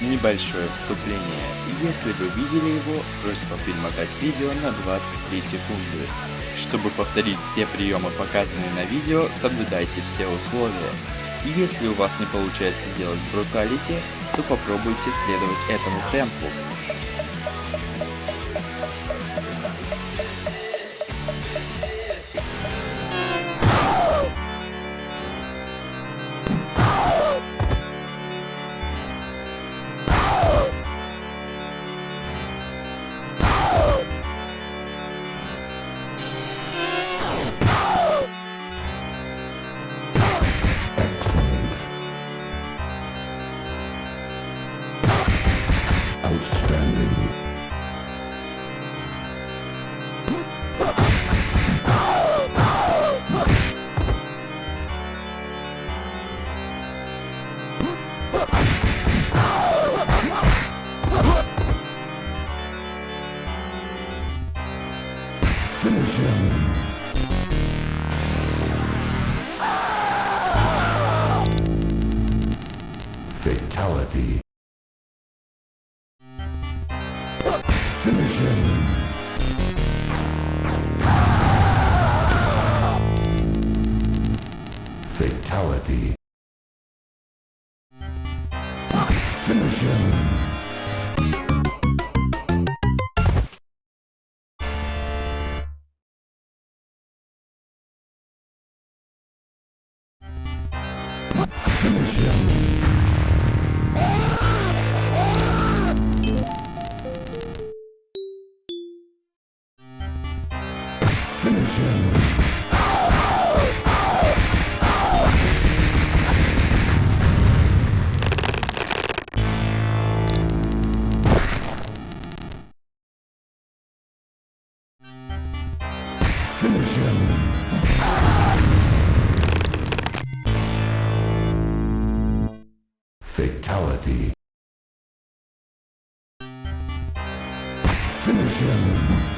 Небольшое вступление. Если вы видели его, просьба перемотать видео на 23 секунды. Чтобы повторить все приемы, показанные на видео, соблюдайте все условия. Если у вас не получается сделать бруталити, то попробуйте следовать этому темпу. Fatality. Finish him. Fatality. Finish him. Finish him.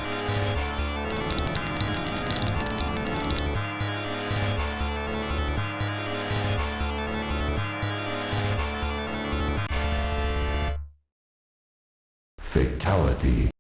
Fatality.